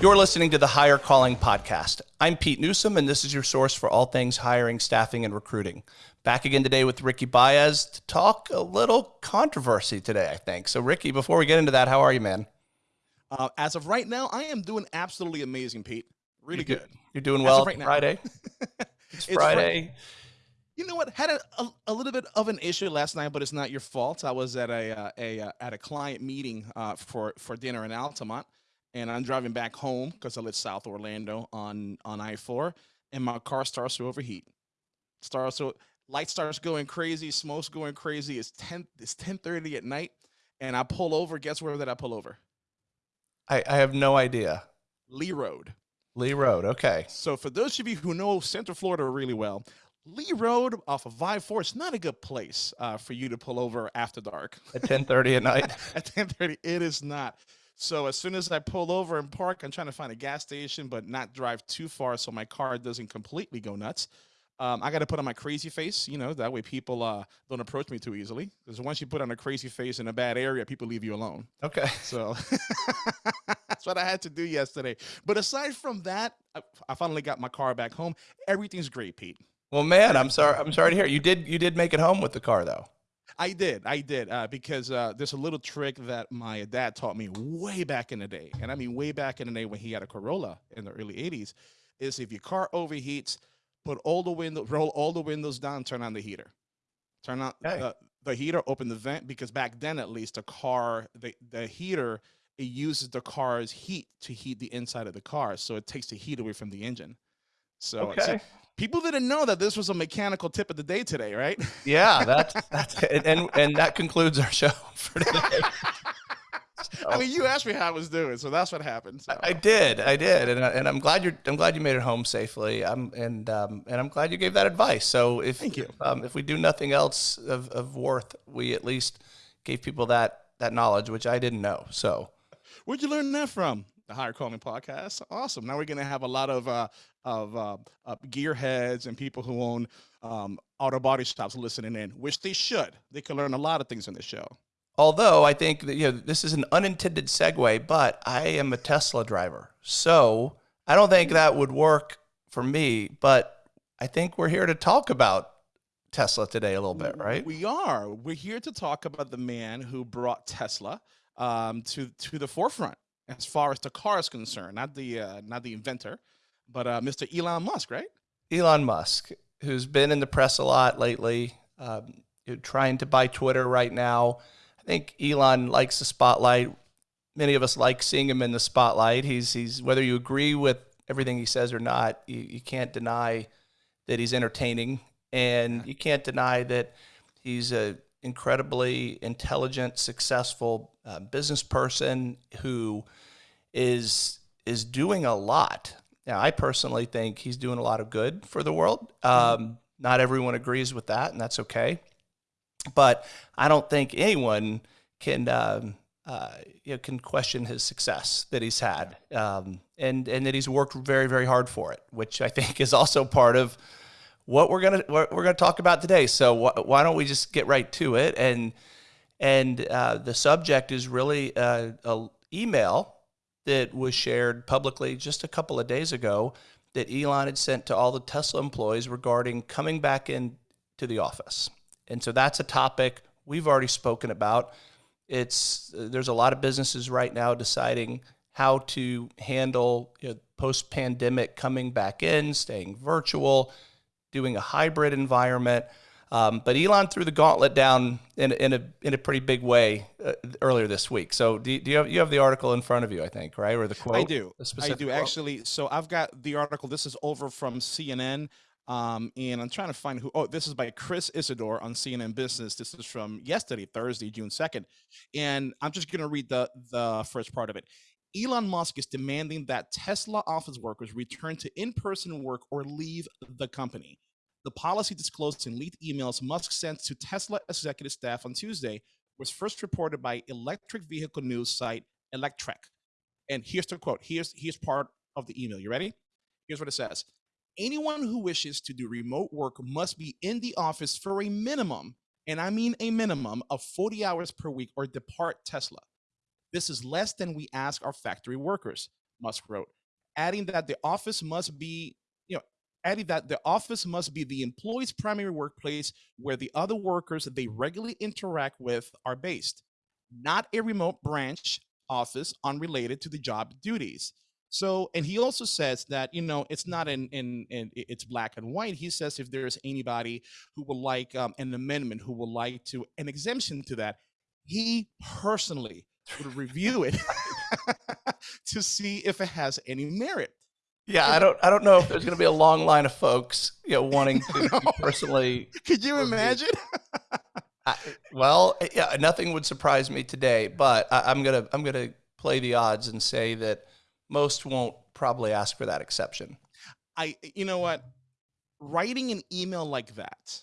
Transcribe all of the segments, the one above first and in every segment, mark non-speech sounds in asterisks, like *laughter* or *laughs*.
You're listening to the Higher Calling Podcast. I'm Pete Newsom, and this is your source for all things hiring, staffing, and recruiting. Back again today with Ricky Baez to talk a little controversy today, I think. So, Ricky, before we get into that, how are you, man? Uh, as of right now, I am doing absolutely amazing, Pete. Really you're good. You're doing well right Friday? *laughs* it's, it's Friday. You know what? Had a, a, a, little bit of an issue last night, but it's not your fault. I was at a, uh, a, uh, at a client meeting uh, for for dinner in Altamont, and I'm driving back home because I live South Orlando on on I-4, and my car starts to overheat. Starts to light starts going crazy, smoke's going crazy. It's 10 it's 10:30 at night, and I pull over. Guess where did I pull over? I, I have no idea. Lee Road. Lee Road. Okay. So for those of you who know Central Florida really well, Lee Road off of I-4 is not a good place uh, for you to pull over after dark. At 10:30 at night. *laughs* at 10:30, it is not. So as soon as I pull over and park, I'm trying to find a gas station, but not drive too far so my car doesn't completely go nuts. Um, I got to put on my crazy face, you know, that way people uh, don't approach me too easily. Because once you put on a crazy face in a bad area, people leave you alone. Okay. So *laughs* that's what I had to do yesterday. But aside from that, I, I, finally got my car back home. Everything's great, Pete. Well, man, I'm sorry. I'm sorry to hear. You did you did make it home with the car though. I did, I did, uh, because uh, there's a little trick that my dad taught me way back in the day, and I mean way back in the day when he had a Corolla in the early '80s. Is if your car overheats, put all the window, roll all the windows down, turn on the heater, turn on the, the heater, open the vent, because back then at least the car, the the heater, it uses the car's heat to heat the inside of the car, so it takes the heat away from the engine. So, okay. so people didn't know that this was a mechanical tip of the day today, right? *laughs* Yeah, that's that's it. and and that concludes our show *laughs* for today. So, I mean, you asked me how I was doing, so that's what happened. So. I did, I did, and, and I'm glad you're. I'm glad you made it home safely. I'm and um, and I'm glad you gave that advice. So if thank you. Um, if we do nothing else of, of worth, we at least gave people that that knowledge, which I didn't know. So where'd you learn that from? The Higher Calling Podcast. Awesome. Now we're going to have a lot of uh, of uh, uh, gearheads and people who own um, auto body shops listening in, which they should. They can learn a lot of things in this show. Although I think that you know this is an unintended segue, but I am a Tesla driver, so I don't think that would work for me. But I think we're here to talk about Tesla today a little bit, right? We are. We're here to talk about the man who brought Tesla um, to to the forefront as far as the car is concerned, not the uh, not the inventor, but uh, Mr. Elon Musk, right? Elon Musk, who's been in the press a lot lately, um, trying to buy Twitter right now I think Elon likes the spotlight. Many of us like seeing him in the spotlight. He's he's whether you agree with everything he says or not, you, you can't deny that he's entertaining, and you can't deny that he's a incredibly intelligent, successful uh, business person who is is doing a lot. Now, I personally think he's doing a lot of good for the world. Um, not everyone agrees with that, and that's okay but I don't think anyone can um, uh, you know, can question his success that he's had, um, and and that he's worked very very hard for it, which I think is also part of what we're gonna what we're gonna talk about today. So wh- why don't we just get right to it? And and uh, the subject is really a, a email that was shared publicly just a couple of days ago that Elon had sent to all the Tesla employees regarding coming back in to the office. And so that's a topic we've already spoken about. It's there's a lot of businesses right now deciding how to handle you know, post pandemic coming back in, staying virtual, doing a hybrid environment. Um, but Elon threw the gauntlet down in, in a in a pretty big way uh, earlier this week. So do, do, you have you have the article in front of you? I think right or the quote. I do. I do quote? actually. So I've got the article. This is over from CNN. Um, and I'm trying to find who. Oh, this is by Chris Isidore on CNN Business. This is from yesterday, Thursday, June 2nd. And I'm just going to read the, the first part of it. Elon Musk is demanding that Tesla office workers return to in person work or leave the company. The policy disclosed in leaked emails Musk sent to Tesla executive staff on Tuesday was first reported by electric vehicle news site Electrek. And here's the quote. Here's here's part of the email. You ready? Here's what it says anyone who wishes to do remote work must be in the office for a minimum, and I mean a minimum of 40 hours per week or depart Tesla. This is less than we ask our factory workers. Musk wrote, adding that the office must be, adding that the office must be the employee's primary workplace where the other workers that they regularly interact with are based, not a remote branch office unrelated to the job duties. So, and he also says that you know it's not in in, in it's black and white. He says if there's anybody who would like um, an amendment, who would like to an exemption to that, he personally would review it *laughs* to see if it has any merit. Yeah, I don't I don't know if there's going to be a long line of folks, you know, wanting to *laughs* personally. Could you imagine? I, well, yeah, nothing would surprise me today, but I, I'm gonna I'm gonna play the odds and say that most won't probably ask for that exception. I, you know what? Writing an email like that,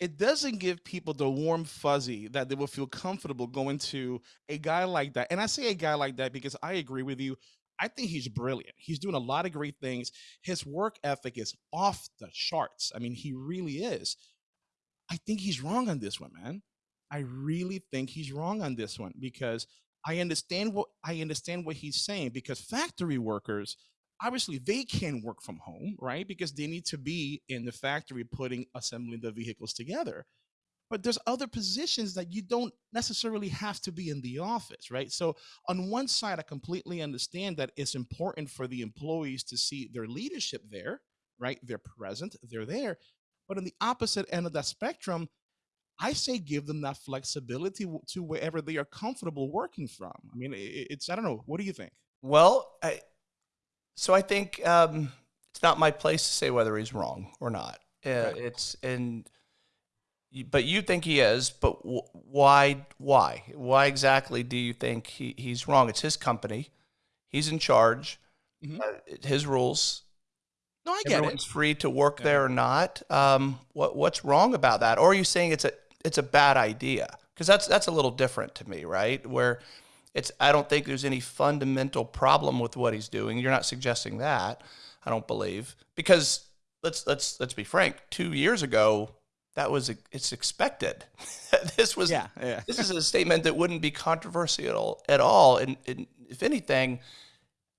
it doesn't give people the warm fuzzy that they will feel comfortable going to a guy like that. And I say a guy like that because I agree with you. I think he's brilliant. He's doing a lot of great things. His work ethic is off the charts. I mean, he really is. I think he's wrong on this one, man. I really think he's wrong on this one because I understand what I understand what he's saying because factory workers obviously they can work from home, right? Because they need to be in the factory putting assembling the vehicles together. But there's other positions that you don't necessarily have to be in the office, right? So on one side, I completely understand that it's important for the employees to see their leadership there, right? They're present, they're there. But on the opposite end of that spectrum, I say give them that flexibility to wherever they are comfortable working from. I mean, it's I don't know. What do you think? Well, I, so I think um, it's not my place to say whether he's wrong or not. Uh, right. It's and but you think he is. But why? Why? Why exactly do you think he, he's wrong? It's his company. He's in charge. Mm-hmm. Uh, his rules. No, I get Everyone's it. free to work yeah. there or not. Um, what what's wrong about that? Or are you saying it's a it's a bad idea because that's that's a little different to me, right? Where it's I don't think there's any fundamental problem with what he's doing. You're not suggesting that. I don't believe because let's let's let's be frank. Two years ago, that was it's expected. *laughs* this was yeah, yeah. this is a statement that wouldn't be controversial at all. And, and if anything,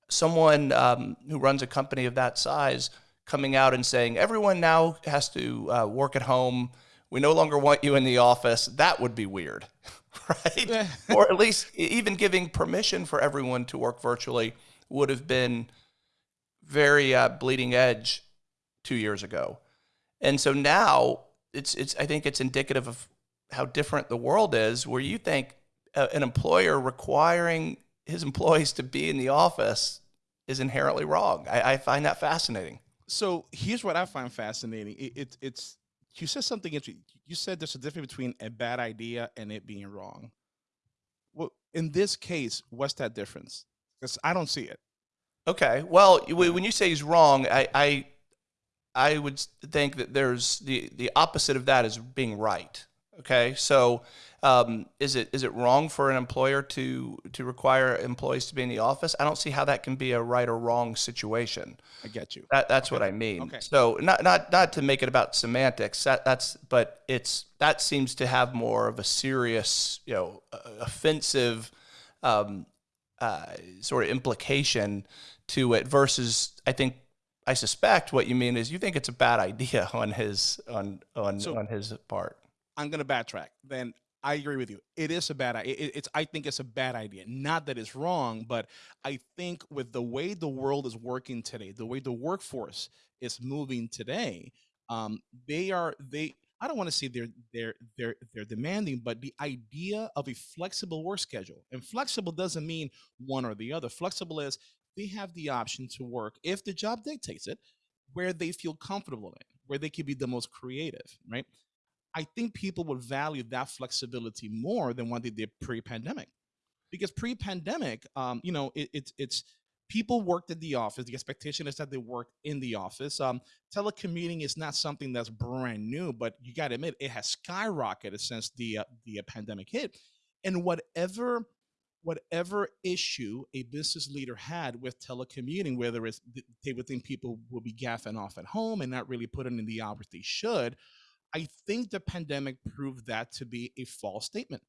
someone um, who runs a company of that size coming out and saying everyone now has to uh, work at home we no longer want you in the office, that would be weird, *laughs* right? *laughs* or at least even giving permission for everyone to work virtually would have been very uh, bleeding edge two years ago. And so now it's, it's, I think it's indicative of how different the world is, where you think uh, an employer requiring his employees to be in the office is inherently wrong. I, I find that fascinating. So here's what I find fascinating. It, it, it's you said something interesting. You said there's a difference between a bad idea and it being wrong. Well, in this case, what's that difference? Because I don't see it. Okay. Well, when you say he's wrong, I, I, I would think that there's the the opposite of that is being right. Okay. So um, is it is it wrong for an employer to to require employees to be in the office? I don't see how that can be a right or wrong situation. I get you. That, that's okay. what I mean. Okay. So not not not to make it about semantics. That, that's but it's that seems to have more of a serious, you know, offensive um, uh, sort of implication to it versus I think I suspect what you mean is you think it's a bad idea *laughs* on his on on so, on his part. I'm going to backtrack. Then I agree with you. It is a bad idea. It, it's I think it's a bad idea. Not that it's wrong, but I think with the way the world is working today, the way the workforce is moving today, um, they are they. I don't want to say they're they're they're they're demanding, but the idea of a flexible work schedule and flexible doesn't mean one or the other. Flexible is they have the option to work if the job dictates it, where they feel comfortable in, where they can be the most creative, right? I think people would value that flexibility more than what they did pre-pandemic, because pre-pandemic, um, you know, it, it's it's people worked at the office. The expectation is that they work in the office. Um, telecommuting is not something that's brand new, but you got to admit it has skyrocketed since the uh, the pandemic hit. And whatever whatever issue a business leader had with telecommuting, whether it's they would think people will be gaffing off at home and not really putting in the hours they should, I think the pandemic proved that to be a false statement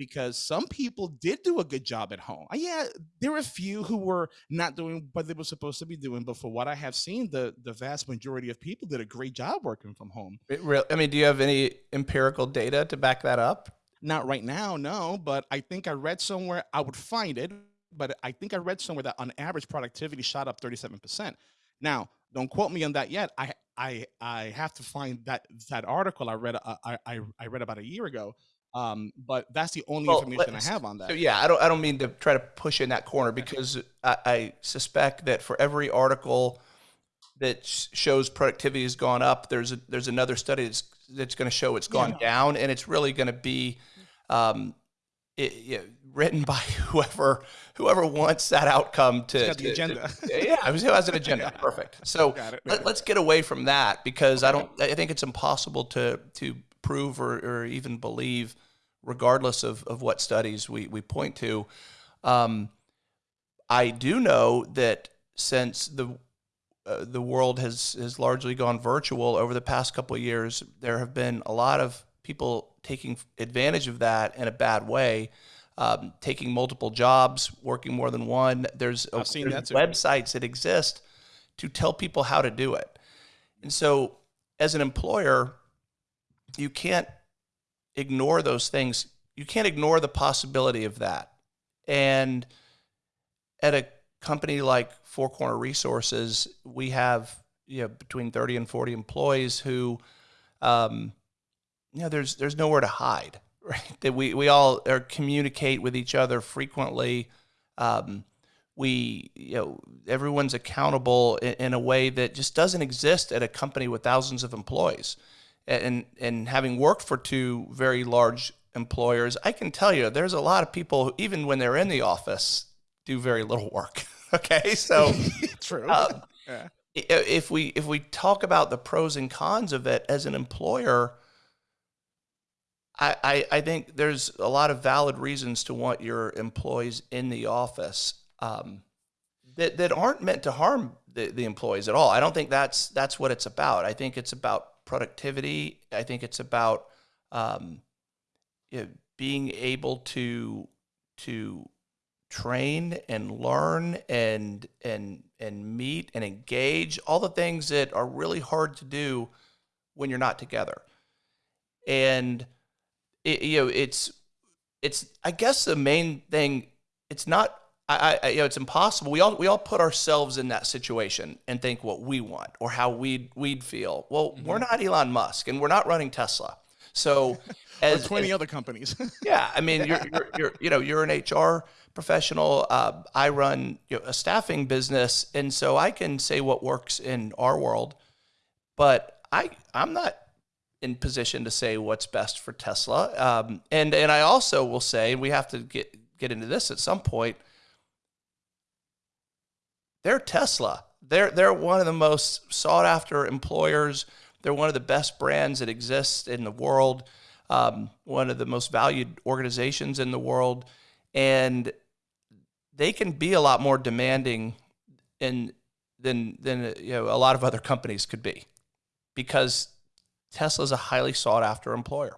because some people did do a good job at home. Yeah, there were a few who were not doing what they were supposed to be doing, but for what I have seen, the the vast majority of people did a great job working from home. It I mean, do you have any empirical data to back that up? Not right now, no, but I think I read somewhere I would find it, but I think I read somewhere that on average productivity shot up 37%. Now, don't quote me on that yet. I I I have to find that that article I read uh, I I, I read about a year ago um, but that's the only well, information I have on that. So yeah, I don't I don't mean to try to push in that corner because I, I suspect that for every article that shows productivity has gone up, there's a, there's another study that's that's going to show it's gone yeah. down, and it's really going to be um, it, you know, written by *laughs* whoever whoever wants that outcome to, got the to, agenda. To, yeah, who has an agenda. *laughs* yeah. Perfect. So let, us get away from that because I don't. I think it's impossible to to prove or, or even believe, regardless of, of what studies we, we point to. Um, I do know that since the uh, the world has has largely gone virtual over the past couple of years, there have been a lot of people taking advantage of that in a bad way, um, taking multiple jobs, working more than one. There's, seen there's that websites that exist to tell people how to do it, and so as an employer, you can't ignore those things. You can't ignore the possibility of that. And at a company like Four Corner Resources, we have you know between 30 and 40 employees who um, you know there's there's nowhere to hide *laughs* right that we we all are communicate with each other frequently um, we you know everyone's accountable in, in, a way that just doesn't exist at a company with thousands of employees and and having worked for two very large employers, I can tell you there's a lot of people who, even when they're in the office, do very little work. *laughs* okay, so *laughs* true. Um, yeah. If we if we talk about the pros and cons of it as an employer, I, I, think there's a lot of valid reasons to want your employees in the office um, that, that aren't meant to harm the, the employees at all. I don't think that's that's what it's about. I think it's about productivity. I think it's about um, you know, being able to to train and learn and and and meet and engage all the things that are really hard to do when you're not together. And it, you know, it's it's I guess the main thing. It's not I, I, you know, it's impossible. We all we all put ourselves in that situation and think what we want or how we'd we'd feel. Well, mm-hmm. we're not Elon Musk and we're not running Tesla. So, *laughs* as, twenty as, other companies. *laughs* yeah, I mean, you're, you're, you're you know you're an HR professional. Uh, I run you know, a staffing business, and so I can say what works in our world, but I I'm not in position to say what's best for Tesla. Um, and and I also will say, and we have to get get into this at some point they're Tesla. They're they're one of the most sought after employers. They're one of the best brands that exists in the world. Um, one of the most valued organizations in the world, and they can be a lot more demanding in than than you know a lot of other companies could be, because Tesla is a highly sought after employer.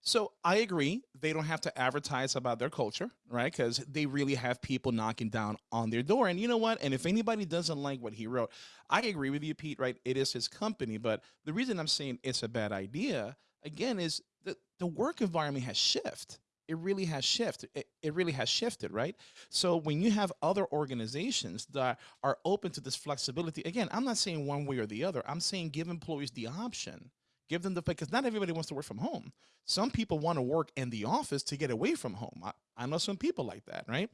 So I agree. They don't have to advertise about their culture, right? Because they really have people knocking down on their door. And you know what? And if anybody doesn't like what he wrote, I agree with you, Pete, right? It is his company. But the reason I'm saying it's a bad idea, again, is that the work environment has shifted. It really has shifted. It, it really has shifted, right? So when you have other organizations that are open to this flexibility, again, I'm not saying one way or the other. I'm saying give employees the option Give them the because not everybody wants to work from home. Some people want to work in the office to get away from home. I, I know some people like that, right?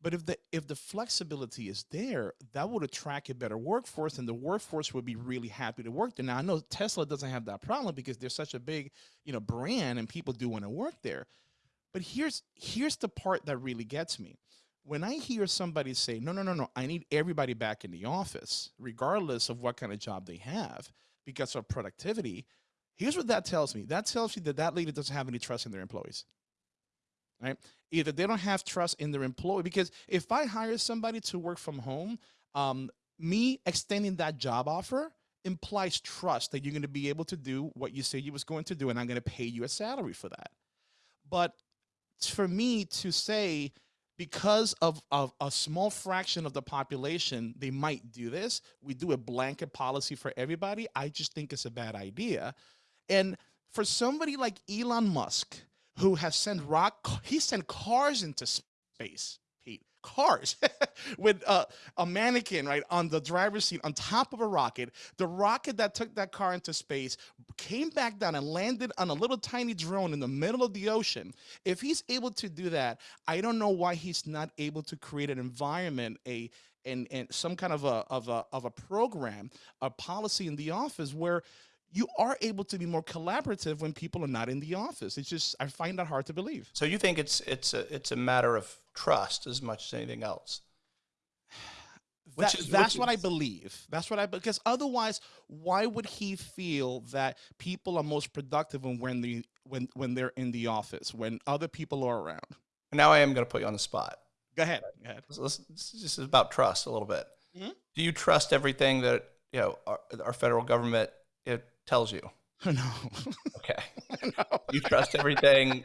But if the if the flexibility is there, that would attract a better workforce, and the workforce would be really happy to work there. Now I know Tesla doesn't have that problem because they're such a big, you know, brand, and people do want to work there. But here's here's the part that really gets me. When I hear somebody say, "No, no, no, no, I need everybody back in the office, regardless of what kind of job they have, because of productivity," Here's what that tells me. That tells you that that leader doesn't have any trust in their employees. Right? Either they don't have trust in their employee because if I hire somebody to work from home, um, me extending that job offer implies trust that you're going to be able to do what you say you was going to do and I'm going to pay you a salary for that. But for me to say because of, of a small fraction of the population they might do this. We do a blanket policy for everybody. I just think it's a bad idea. And for somebody like elon musk who has sent rock he sent cars into space cars *laughs* with uh, a mannequin right on the driver's seat on top of a rocket. The rocket that took that car into space came back down and landed on a little tiny drone in the middle of the ocean. If he's able to do that i don't know why he's not able to create an environment a and and some kind of a of a of a program a policy in the office where you are able to be more collaborative when people are not in the office. It's just I find that hard to believe. So you think it's it's a it's a matter of trust as much as anything else. *sighs* That, is, that's what I believe. That's what I because otherwise, why would he feel that people are most productive when when the when when they're in the office when other people are around? Now I am going to put you on the spot. Go ahead. Go ahead. This, this is about trust a little bit. Mm -hmm. Do you trust everything that you know our, our federal government it tells you? *laughs* No. Okay. *laughs* no. You trust everything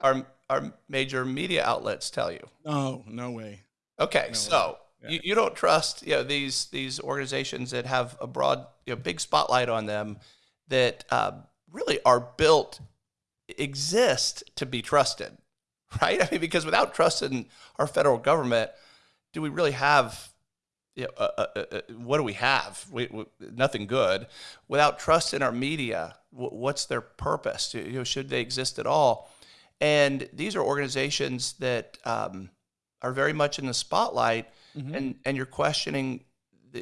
our our major media outlets tell you? No, no way. Okay, no so way. Yeah. You, you don't trust you know these these organizations that have a broad you know big spotlight on them that uh, really are built exist to be trusted, *laughs* right? I mean, because without trust in our federal government, do we really have you know, uh, uh, uh, uh, what do we have? We, we, nothing good. Without trust in our media, what's their purpose? You know, should they exist at all? And these are organizations that um, are very much in the spotlight, mm-hmm. and and you're questioning.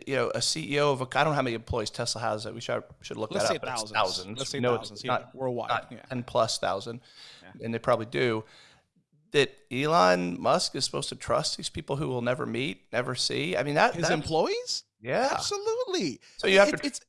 You know, a CEO of a I don't know how many employees Tesla has. That we should should look Let's that say up. Thousands. thousands. Let's say no, thousands. Yeah, not, worldwide. Not yeah. ten plus thousand, yeah. and they probably do that Elon Musk is supposed to trust these people who will never meet, never see. I mean, that his employees. Yeah, absolutely. So you have it, to. It's,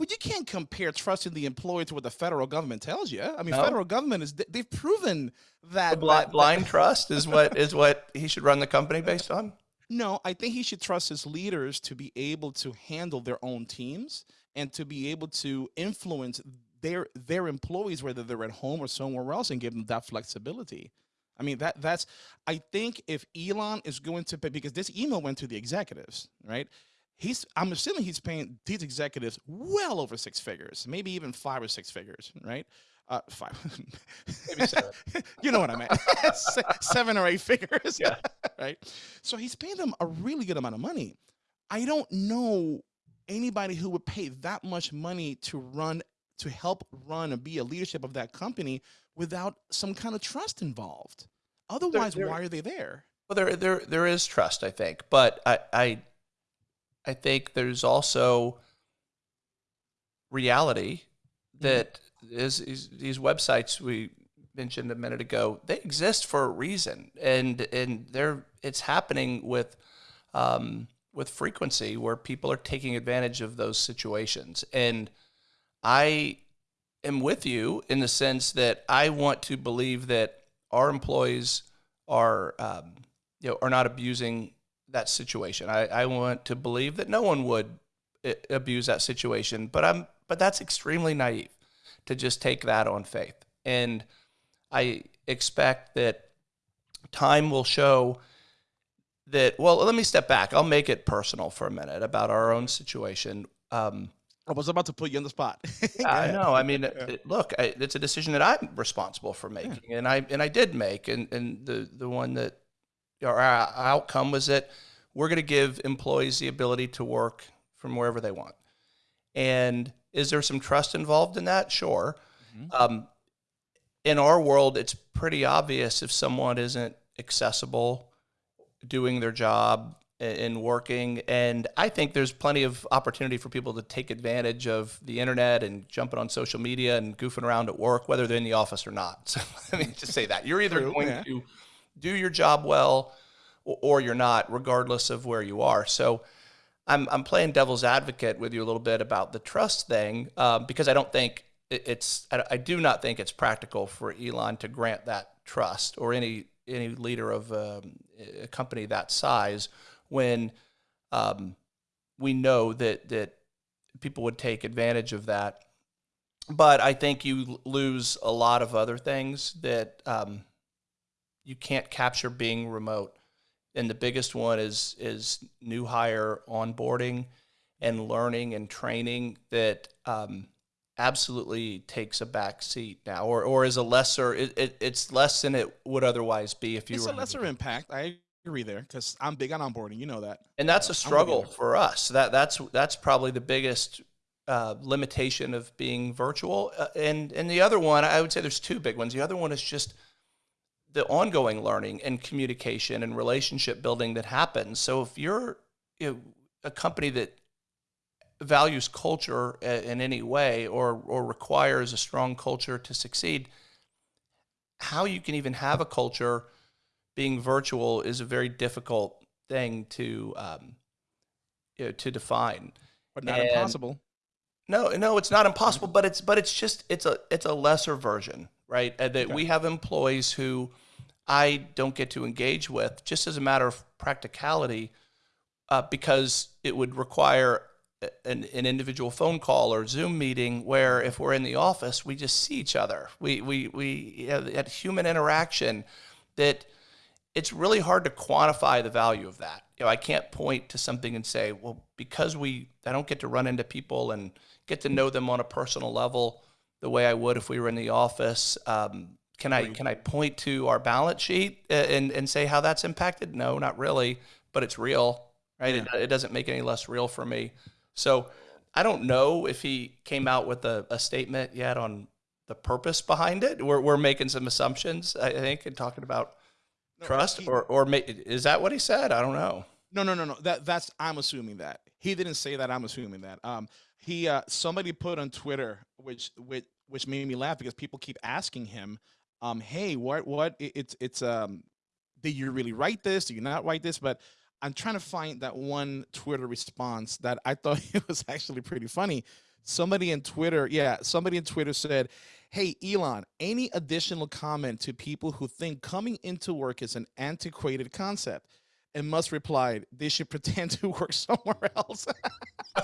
but you can't compare trusting the employee to what the federal government tells you. I mean, no. federal government is they've proven that, blind, that, blind trust is what is what he should run the company based on. No, I think he should trust his leaders to be able to handle their own teams and to be able to influence their their employees, whether they're at home or somewhere else, and give them that flexibility. I mean, that that's, I think if Elon is going to pay, because this email went to the executives, right? He's, I'm assuming he's paying these executives well over six figures, maybe even five or six figures, right? Uh, five, maybe seven. *laughs* you know what I mean? *laughs* seven or eight figures, yeah. *laughs* right? So he's paying them a really good amount of money. I don't know anybody who would pay that much money to run to help run and be a leadership of that company without some kind of trust involved. Otherwise, there, there, why are they there? Well, there, there, there is trust, I think, but I, I, I think there's also reality mm-hmm. that is, is these websites we mentioned a minute ago. They exist for a reason, and and they're it's happening with. Um, with frequency where people are taking advantage of those situations and I am with you in the sense that I want to believe that our employees are, um, you know, are not abusing that situation. I, I want to believe that no one would eh, abuse that situation, but I'm, but that's extremely naive to just take that on faith. And I expect that time will show that, well, let me step back. I'll make it personal for a minute about our own situation. Um, I was about to put you on the spot. *laughs* I know. I mean, yeah. look, I, it's a decision that I'm responsible for making, yeah. and I and I did make, and and the the one that our outcome was that we're going to give employees the ability to work from wherever they want. And is there some trust involved in that? Sure. Mm-hmm. Um, in our world, it's pretty obvious if someone isn't accessible, doing their job, in working. And I think there's plenty of opportunity for people to take advantage of the internet and jumping on social media and goofing around at work, whether they're in the office or not. *laughs* So let me just say that you're either True, going yeah. to do your job well or you're not, regardless of where you are. So I'm, I'm playing devil's advocate with you a little bit about the trust thing um, because I don't think it's, I do not think it's practical for Elon to grant that trust or any any leader of um, a company that size when um, we know that that people would take advantage of that. But I think you lose a lot of other things that um, you can't capture being remote. And the biggest one is is new hire onboarding and learning and training that um, absolutely takes a back seat now, or or is a lesser. It, it, it's less than it would otherwise be if you. It's were a lesser impact. I agree there because I'm big on onboarding. You know that. And that's a struggle for us. That that's that's probably the biggest uh, limitation of being virtual. Uh, and and the other one, I would say there's two big ones. The other one is just the ongoing learning and communication and relationship building that happens. So if you're you know, a company that values culture in any way or or requires a strong culture to succeed, how you can even have a culture being virtual is a very difficult thing to um, you know, to define. But not and impossible. No, no, it's not impossible, but it's but it's just it's a it's a lesser version, right? that okay. we have employees who I don't get to engage with just as a matter of practicality, uh, because it would require an, an, individual phone call or Zoom meeting where if we're in the office, we just see each other. We we we have that human interaction that it's really hard to quantify the value of that. You know, I can't point to something and say, well, because we I don't get to run into people and get to know them on a personal level the way I would if we were in the office. Um, can I can I point to our balance sheet and and say how that's impacted? No, not really, but it's real, right? Yeah. It, it doesn't make any less real for me. So I don't know if he came out with a, a statement yet on the purpose behind it. We're we're making some assumptions, I think, and talking about no, trust he, or or is that what he said? I don't know. No, no, no, no. That that's I'm assuming that he didn't say that. I'm assuming that. Um, he uh somebody put on Twitter, which which which made me laugh because people keep asking him, um, hey, what what it's it's um, did you really write this? Did you not write this? But I'm trying to find that one Twitter response that I *laughs* thought it was actually pretty funny. Somebody in Twitter, yeah, somebody in Twitter said, Hey, Elon, any additional comment to people who think coming into work is an antiquated concept? And Musk replied, They should pretend to work somewhere else. *laughs*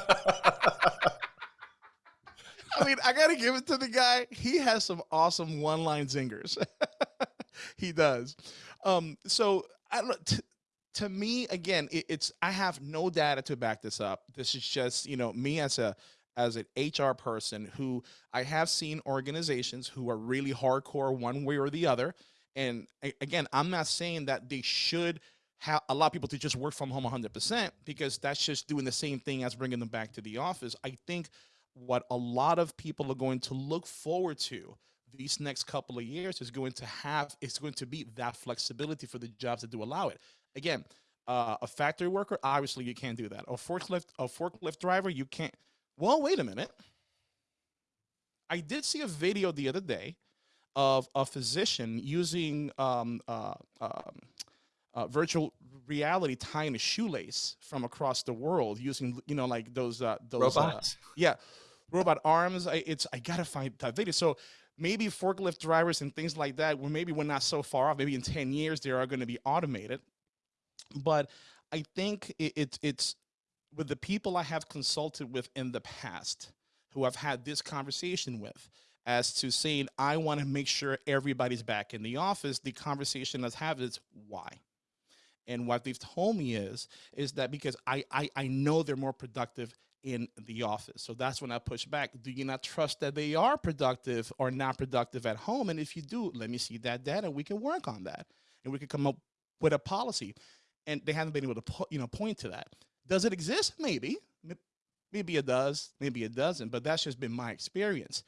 I mean, I got to give it to the guy. He has some awesome one line zingers. *laughs* he does. Um, so I don't to me again it, it's i have no data to back this up this is just you know me as a as an hr person who i have seen organizations who are really hardcore one way or the other and again i'm not saying that they should have allow people to just work from home 100% because that's just doing the same thing as bringing them back to the office i think what a lot of people are going to look forward to these next couple of years is going to have it's going to be that flexibility for the jobs that do allow it again, uh, a factory worker, obviously you can't do that. A forklift, a forklift driver, you can't. Well, wait a minute. I did see a video the other day of a physician using um, uh, um, uh, virtual reality tying a shoelace from across the world using, you know, like those uh, those uh, robots. yeah, robot arms. I, it's I gotta find that video. So maybe forklift drivers and things like that, well, maybe we're not so far off. Maybe in ten years they are going to be automated. But I think it, it, it's with the people I have consulted with in the past who I've had this conversation with as to saying, I want to make sure everybody's back in the office. The conversation let's have is why? And what they've told me is, is that because I, I, I know they're more productive in the office. So that's when I push back. Do you not trust that they are productive or not productive at home? And if you do, let me see that data. We can work on that and we can come up with a policy and they haven't been able to you know point to that. Does it exist? Maybe, maybe it does, maybe it doesn't. But that's just been my experience.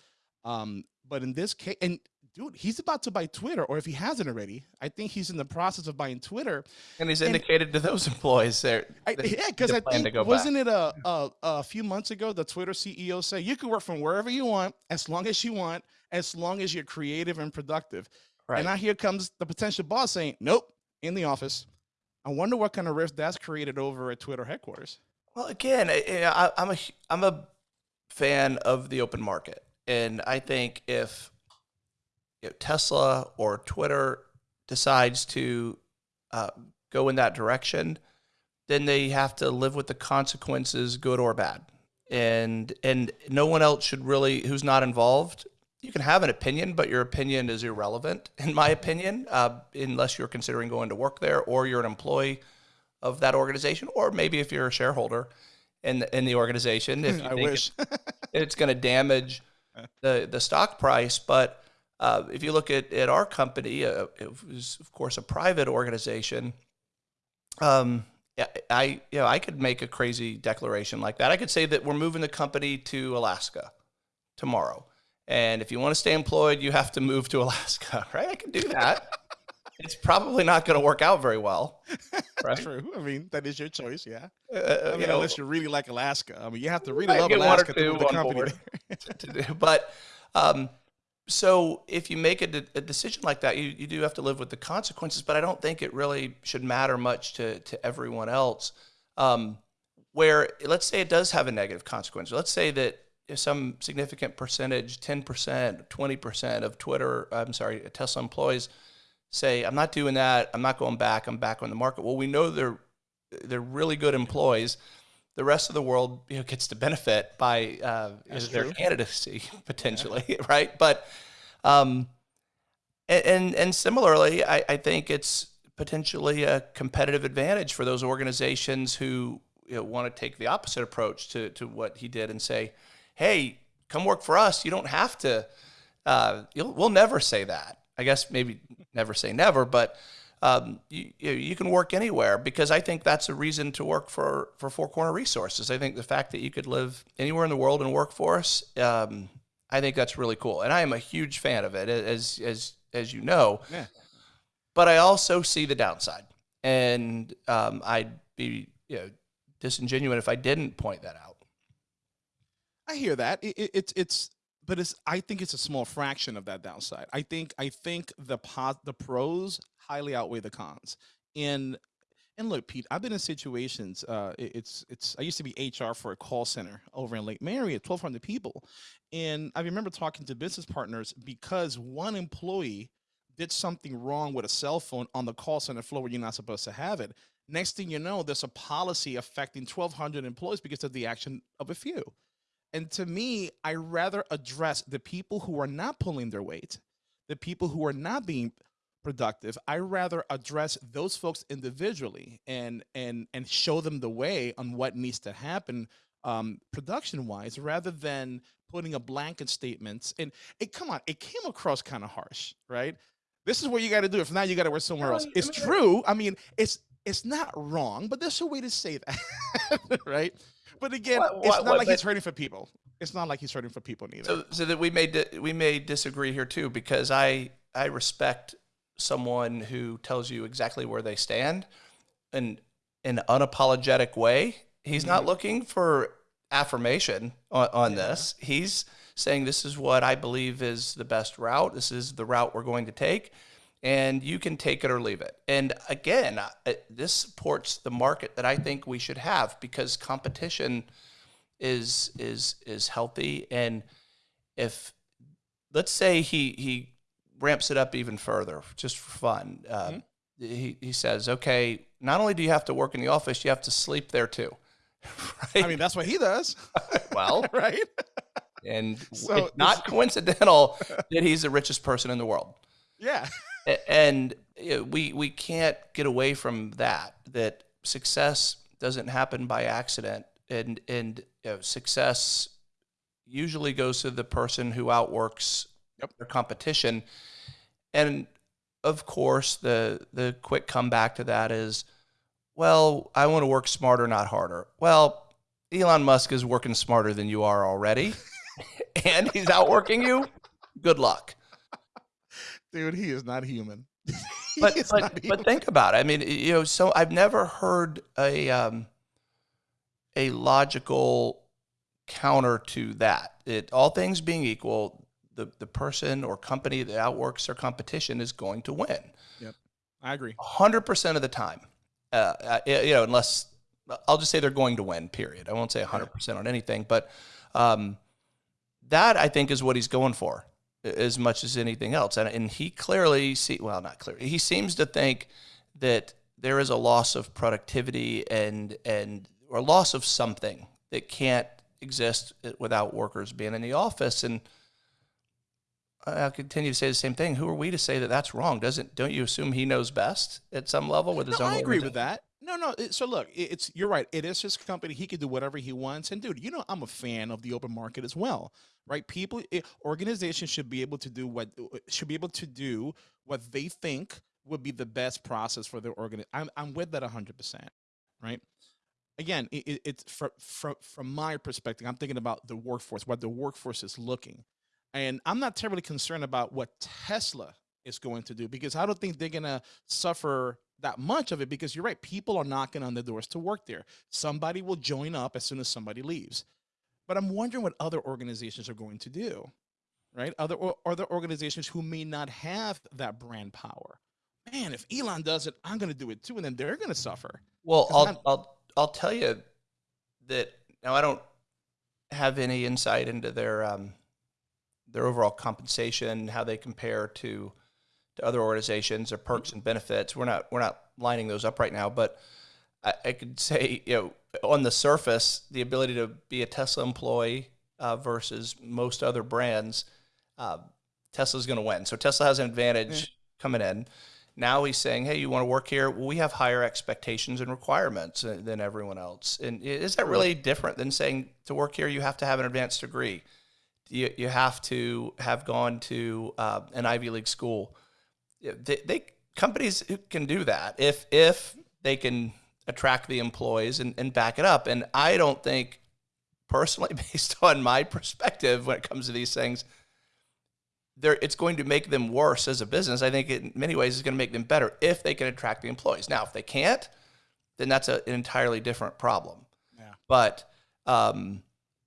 Um, but in this case, and dude, he's about to buy Twitter, or if he hasn't already, I think he's in the process of buying Twitter. And he's indicated and, to those *laughs* employees there. I, yeah, because I think wasn't back. it a, a, a few months ago the Twitter CEO said you can work from wherever you want as long as you want, as long as you're creative and productive. Right. And now here comes the potential boss saying, "Nope, in the office." I wonder what kind of rift that's created over at Twitter headquarters. Well, again, I, I'm a I'm a fan of the open market, and I think if you know, Tesla or Twitter decides to uh, go in that direction, then they have to live with the consequences, good or bad. And and no one else should really, who's not involved, you can have an opinion, but your opinion is irrelevant, in my opinion, uh, unless you're considering going to work there or you're an employee of that organization, or maybe if you're a shareholder in the, in the organization, if *laughs* you I wish. it- it's going to damage *laughs* the the stock price. But uh, if you look at, at our company, uh, it was of course a private organization. Um, I you know I could make a crazy declaration like that. I could say that we're moving the company to Alaska tomorrow, and if you want to stay employed, you have to move to Alaska. *laughs* Right? I can do that. *laughs* it's probably not going to work out very well. *laughs* Right? True. I mean, that is your choice. Yeah. Uh, I you mean, know, unless you really like Alaska. I mean, you have to really love Alaska to move the company. to do. But um, so if you make a, de- a decision like that, you, you do have to live with the consequences. But I don't think it really should matter much to to everyone else. Um, where let's say it does have a negative consequence. Let's say that some significant percentage, ten percent, twenty percent of Twitter, I'm sorry, Tesla employees say, "I'm not doing that. I'm not going back. I'm back on the market." Well, we know they're they're really good employees the rest of the world you know, gets to benefit by uh, their true. candidacy *laughs* potentially, *laughs* right? But um, and and, and similarly, I, I think it's potentially a competitive advantage for those organizations who you know, want to take the opposite approach to to what he did and say, "Hey, come work for us. You don't have to." Uh, you'll, we'll never say that. I guess maybe never say never, but um, you, you you can work anywhere because I think that's a reason to work for for Four Corner Resources. I think the fact that you could live anywhere in the world and work for us, um, I think that's really cool, and I am a huge fan of it, as as as you know. Yeah. But I also see the downside, and um, I'd be you know disingenuous if I didn't point that out. I hear that. It, it, it's it's but it's I think it's a small fraction of that downside. I think I think the pos, the pros highly outweigh the cons. And and look, Pete, I've been in situations. Uh, it- it's it's. I used to be HR for a call center over in Lake Mary at 1,200 people, and I remember talking to business partners because one employee did something wrong with a cell phone on the call center floor where you're not supposed to have it. Next thing you know, there's a policy affecting 1,200 employees because of the action of a few. And to me, I rather address the people who are not pulling their weight, the people who are not being productive. I rather address those folks individually and and and show them the way on what needs to happen um, production wise, rather than putting a blanket statement. And it come on, it came across kind of harsh, right? This is what you got to do. If not, you got to work somewhere else. It's true. I mean, it's it's not wrong, but there's a way to say that, *laughs* right? But again, What- it's not what- like he's hurting for people. It's not like he's hurting for people neither. So, so that we may di- we may disagree here too, because I I respect someone who tells you exactly where they stand, in an unapologetic way. He's not mm-hmm. looking for affirmation on, on this. He's saying this is what I believe is the best route. This is the route we're going to take, and you can take it or leave it. And again, this supports the market that I think we should have because competition is is is healthy and if let's say he he ramps it up even further just for fun uh, he, he says okay not only do you have to work in the office you have to sleep there too *laughs* right I mean, that's what he does, *laughs* well *laughs* right? and So it's not coincidental that he's the richest person in the world Yeah. And we we can't get away from that that success doesn't happen by accident. And and you know, success usually goes to the person who outworks Yep. their competition. And of course the the quick comeback to that is well i want to work smarter not harder. Well elon musk is working smarter than you are already *laughs* and he's outworking you. Good luck Dude, he is not human. *laughs* But but, not but think about it. I mean, you know, so I've never heard a um, a logical counter to that. It all things being equal, the the person or company that outworks their competition is going to win Yep, I agree. hundred percent of the time. Uh, uh, you know, unless I'll just say they're going to win. Period. I won't say hundred percent on anything, but um, that I think is what he's going for as much as anything else. And, and he clearly see well, not clearly. He seems to think that there is a loss of productivity and and or loss of something that can't exist without workers being in the office. And I'll continue to say the same thing. Who are we to say that that's wrong? Doesn't don't you assume he knows best at some level with his no, own? I agree with that. No, no. so look, it- it's you're right. It is his company. He can do whatever he wants. And dude, you know, I'm a fan of the open market as well, right? People, organizations should be able to do what uh, should be able to do what they think would be the best process for their organ. I'm I'm with that 100, percent right? Again, it, it, it's from from from my perspective. I'm thinking about the workforce, what the workforce is looking, and I'm not terribly concerned about what Tesla is going to do because I don't think they're gonna suffer that much of it because you're right. People are knocking on the doors to work there. Somebody will join up as soon as somebody leaves. But I'm wondering what other organizations are going to do, right? Other or other organizations who may not have that brand power. Man, if Elon does it, I'm going to do it too, and then they're going to suffer. Well, I'm- I'll I'll I'll tell you that now I don't have any insight into their um, their overall compensation, how they compare to to other organizations, or perks and benefits. We're not we're not lining those up right now, but I, I could say you know on the surface, the ability to be a Tesla employee uh, versus most other brands, uh, Tesla's going to win. So Tesla has an advantage coming in. Now he's saying, "Hey, you want to work here? Well, we have higher expectations and requirements uh, than everyone else." And is that really different than saying to work here you have to have an advanced degree? You, you have to have gone to uh, an Ivy League school. Yeah, They, they companies can do that if if they can attract the employees and, and back it up. And I don't think personally, *laughs* based on my perspective when it comes to these things, they're, it's going to make them worse as a business. I think in many ways it's going to make them better if they can attract the employees. Now, if they can't, then that's a, an entirely different problem. Yeah. But um,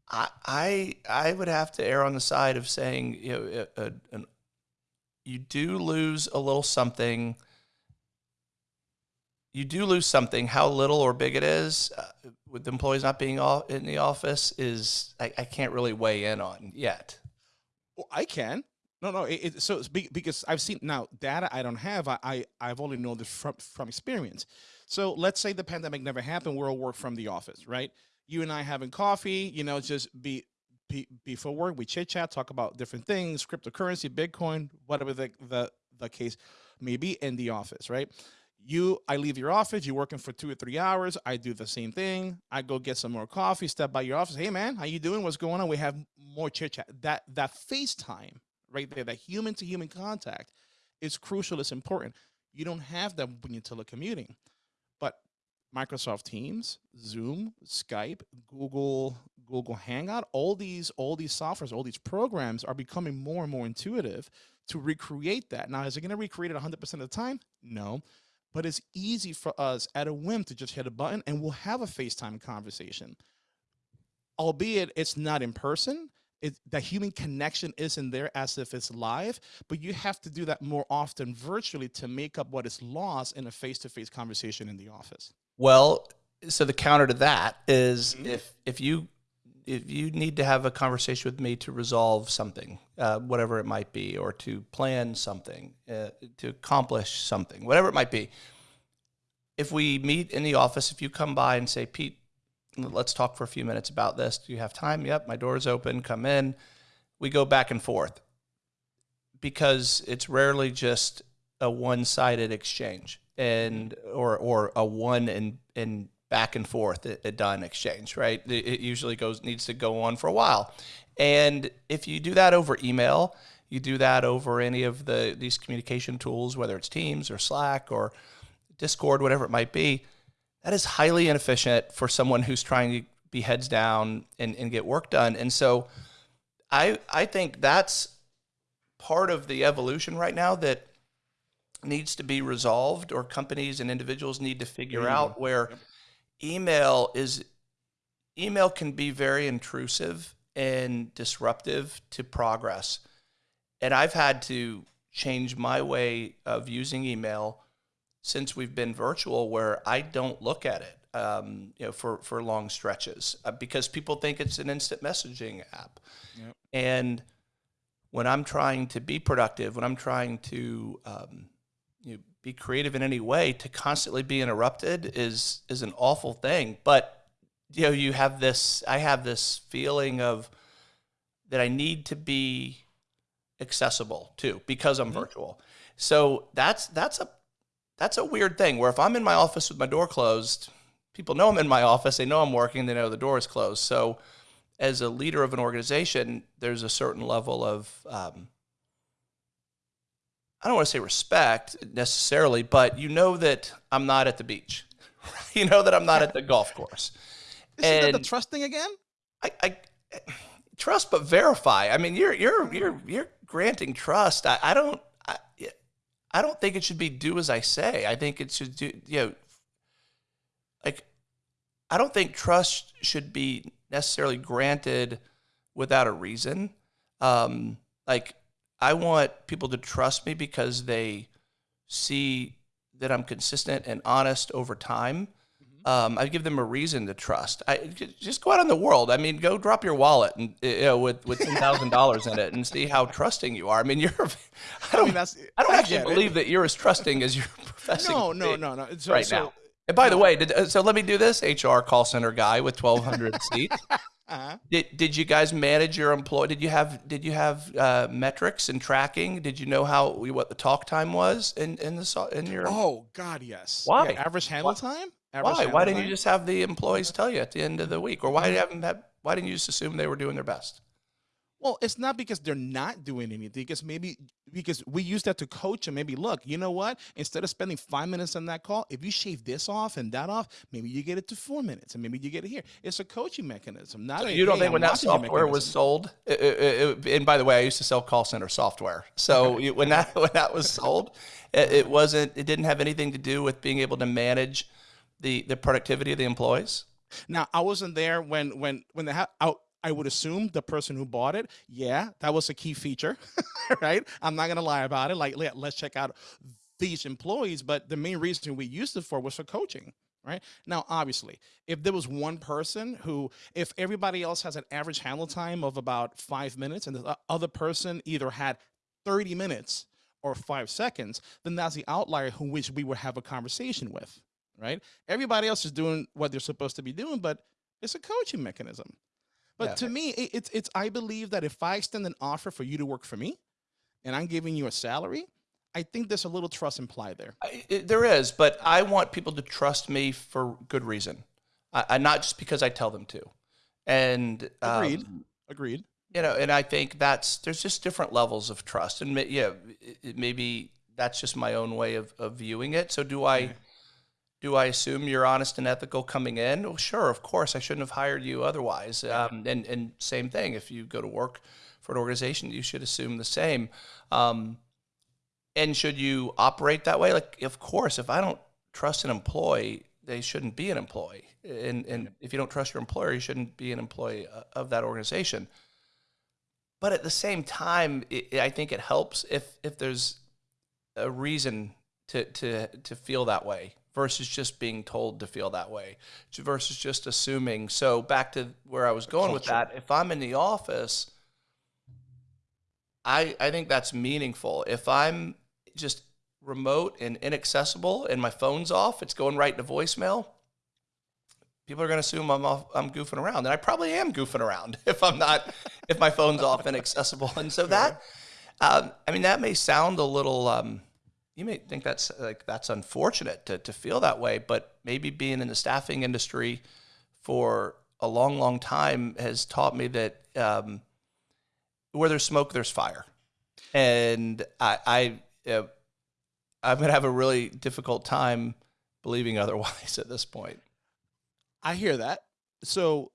I, I I would have to err on the side of saying you know a, a, an, you do lose a little something. You do lose something. How little or big it is, uh, with employees not being all in the office, is I, I can't really weigh in on yet. Well, I can. No, no. It, it, so because I've seen now data I don't have. I, I I've only known this from from experience. So let's say the pandemic never happened. We're all work from the office, right? You and I having coffee. You know, just be. Be before work, we chit chat, talk about different things, cryptocurrency, Bitcoin, whatever the, the the case may be in the office, right? You, I leave your office. You're working for two or three hours. I do the same thing. I go get some more coffee. Step by your office. Hey, man, how you doing? What's going on? We have more chit chat. That that FaceTime right there, that human to human contact, is crucial. It's important. You don't have that when you're telecommuting, Microsoft Teams, Zoom, Skype, Google, Google Hangout, all these, all these softwares, all these programs are becoming more and more intuitive to recreate that. Now, is it going to recreate it 100% of the time? No, but it's easy for us at a whim to just hit a button and we'll have a FaceTime conversation. Albeit it's not in person, it, the human connection isn't there as if it's live, but you have to do that more often virtually to make up what is lost in a face-to-face conversation in the office. Well, so the counter to that is Mhm. if if you if you need to have a conversation with me to resolve something, uh, whatever it might be, or to plan something, uh, to accomplish something, whatever it might be. If we meet in the office, if you come by and say, Pete, let's talk for a few minutes about this. Do you have time? Yep, my door is open. Come in. We go back and forth because it's rarely just a one-sided exchange and or or a one and and back and forth a, a done exchange right it, it usually goes needs to go on for a while and if you do that over email you do that over any of the these communication tools whether it's teams or slack or discord whatever it might be that is highly inefficient for someone who's trying to be heads down and, and get work done. And so i i think that's part of the evolution right now that needs to be resolved or companies and individuals need to figure you out where Yep. email is email can be very intrusive and disruptive to progress. And i've had to change my way of using email since we've been virtual where i don't look at it um, you know for, for long stretches uh, because people think it's an instant messaging app Yep. and when I'm trying to be productive, when I'm trying to um, you know, be creative in any way, to constantly be interrupted is is an awful thing. But you know, you have this. I have this feeling of that I need to be accessible too because I'm mm-hmm. virtual. So that's that's a that's a weird thing where if I'm in my office with my door closed, people know I'm in my office, they know I'm working, they know the door is closed. So as a leader of an organization, there's a certain level of um, I don't want to say respect necessarily, but you know that I'm not at the beach. *laughs* you know that I'm not at the golf course. Isn't and that the trust thing again? I, I, trust, but verify. I mean, you're you're you're you're granting trust. I, I don't I, don't think it should be do as I say. I think it should do you know like I don't think trust should be necessarily granted without a reason. Um, like I want people to trust me because they see that I'm consistent and honest over time. Mm-hmm. Um, I give them a reason to trust. I just go out in the world. I mean, go drop your wallet and you know, with with *laughs* ten thousand dollars in it and see how trusting you are. I mean, you're. *laughs* I don't. I, mean, I don't I actually believe it. that you're as trusting as you're *laughs* professing. No, no, no, no. So, right so, now. And by no. the way, did, uh, so let me do this. HR call center guy with twelve hundred seats. Uh-huh. Did, did you guys manage your employee? Did you have did you have uh, metrics and tracking? Did you know how what the talk time was in in the in your? Oh God, yes. Why yeah, average handle time? Why? Why didn't you just have the employees tell you at the end of the week, or why mm-hmm. haven't have, why didn't you just assume they were doing their best? Well, it's not because they're not doing anything. Because maybe because we use that to coach them. Maybe look, you know what? Instead of spending five minutes on that call, if you shave this off and that off, maybe you get it to four minutes, and maybe you get it here. It's a coaching mechanism. Not so a, you don't hey, think I'm when that software was sold? It, it, it, and by the way, I used to sell call center software. So when that *laughs* when that was sold, it, wasn't. It didn't have anything to do with being able to manage the the productivity of the employees. Now I wasn't there when when when the out I would assume the person who bought it, yeah, that was a key feature, *laughs* right? I'm not gonna lie about it. Like, let's check out these employees, but the main reason we used it for was for coaching, right? Now, obviously, if there was one person who, if everybody else has an average handle time of about five minutes and the uh, other person either had 30 minutes or five seconds, then that's the outlier who which we would have a conversation with, right? Everybody else is doing what they're supposed to be doing, but it's a coaching mechanism. But yeah. to me, it, it's it's I believe that if I extend an offer for you to work for me, and I'm giving you a salary, I think there's a little trust implied there. I, it, there is, but I want people to trust me for good reason, I, I not just because I tell them to. And agreed, um, agreed. You know, and I think that's there's just different levels of trust, and yeah, maybe that's just my own way of, of viewing it. So do I? Do I assume you're honest and ethical coming in? Well, sure, of course. I shouldn't have hired you otherwise. Um, and and same thing. If you go to work for an organization, you should assume the same. Um, and should you operate that way? Like, of course. If I don't trust an employee, they shouldn't be an employee. And and if you don't trust your employer, you shouldn't be an employee uh, of that organization. But at the same time, it, I think it helps if if there's a reason to to to feel that way versus just being told to feel that way versus just assuming. So back to where I was going with that, if I'm in the office, I I think that's meaningful. If I'm just remote and inaccessible and my phone's off, it's going right into voicemail. People are going to assume I'm off, I'm goofing around, and I probably am goofing around *laughs* if I'm not if my phone's off and accessible. And so *laughs* that, um, I mean, that may sound a little um, you may think that's like that's unfortunate to, to feel that way, but maybe being in the staffing industry for a long, long time has taught me that um, where there's smoke, there's fire, and I, I uh, I'm gonna have a really difficult time believing otherwise *laughs* at this point. I hear that. So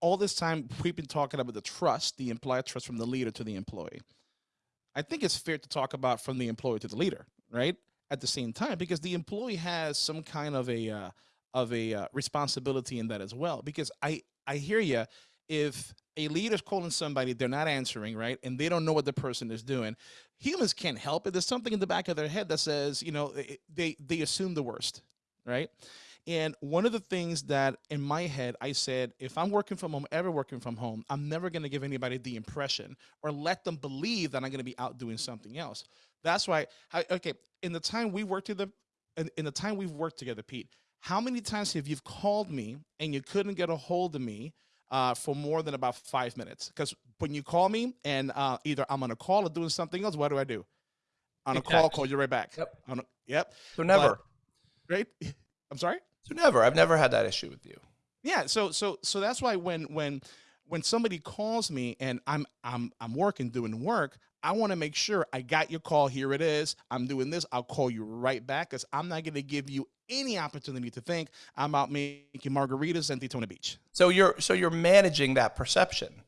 all this time we've been talking about the trust, the implied trust from the leader to the employee. I think it's fair to talk about from the employee to the leader right? At the same time, because the employee has some kind of a uh, of a uh, responsibility in that as well. Because I I hear you. If a leader's calling somebody, they're not answering, right? And they don't know what the person is doing. Humans can't help it. There's something in the back of their head that says, you know, they they assume the worst, right? And one of the things that in my head, I said, if I'm working from home, ever working from home, I'm never going to give anybody the impression or let them believe that I'm going to be out doing something else. That's why, I, okay, in the time we worked together, in, in the time we've worked together, Pete, how many times have you called me and you couldn't get a hold of me uh, for more than about five minutes. Because when you call me and uh, either I'm on a call or doing something else, what do I do? On a call, Exactly. call you right back. Yep. On a, yep. So never. Right. *laughs* I'm sorry. so never. I've never had that issue with you. Yeah, so so so that's why when when when somebody calls me and I'm I'm I'm working doing work, I want to make sure I got your call. Here it is. I'm doing this. I'll call you right back because I'm not going to give you any opportunity to think I'm out making margaritas in Daytona Beach. So you're so you're managing that perception.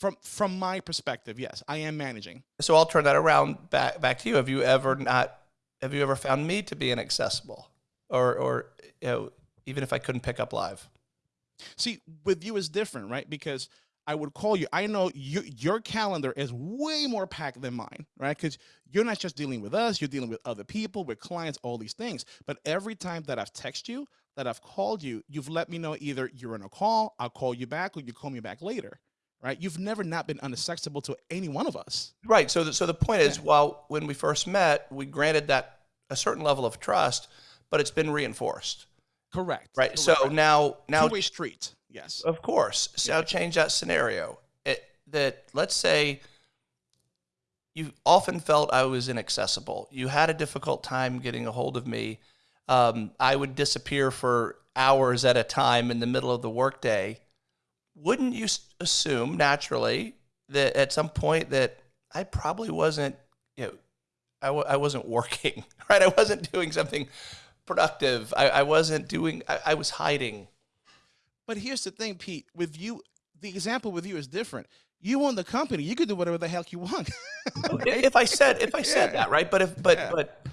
From from my perspective, yes, I am managing. So I'll turn that around back back to you. Have you ever not have you ever found me to be inaccessible? Or or you know, even if I couldn't pick up live? See, with you is different, right? Because I would call you. I know you, your calendar is way more packed than mine, right? Because you're not just dealing with us, you're dealing with other people, with clients, all these things. But every time that I've texted you, that I've called you, you've let me know either you're on a call, I'll call you back, or you call me back later, right? You've never not been unaccessible to any one of us. Right. So the, so the point is, Yeah. while when we first met, we granted that a certain level of trust, but it's been reinforced. Correct. Right. So now now two-way street. Yes. Of course. So Yeah. change that scenario. It, that let's say you often felt I was inaccessible. You had a difficult time getting a hold of me. Um, I would disappear for hours at a time in the middle of the workday. Wouldn't you assume naturally that at some point that I probably wasn't, you know, I w- I wasn't working, *laughs* right? I wasn't doing something productive. I, I wasn't doing, I, I was hiding. But here's the thing, Pete. With you, the example with you is different. You own the company. You can do whatever the heck you want. *laughs* if I said if I *laughs* said Yeah. that right, but if but Yeah. but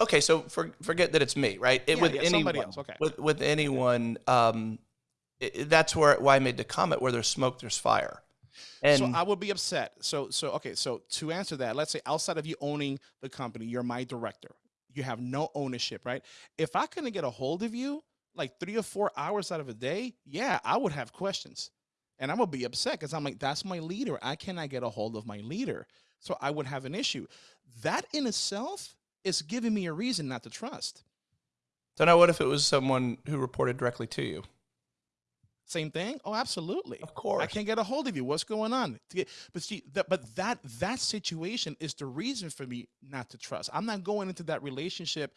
okay, so for, forget that it's me, right? It, Yeah, with anyone, somebody else, okay. with with anyone, um, it- that's where why I made the comment where there's smoke, there's fire, and so I would be upset. So so okay. So to answer that, let's say outside of you owning the company, you're my director. You have no ownership, right? If I couldn't get a hold of you like three or four hours out of a day, yeah, I would have questions, and I'm gonna be upset because I'm like, that's my leader. I cannot get a hold of my leader, so I would have an issue. That in itself is giving me a reason not to trust. so now what if it was someone who reported directly to you? Same thing? Oh, absolutely. Of course, I can't get a hold of you. What's going on? But see, that, but that that situation is the reason for me not to trust. I'm not going into that relationship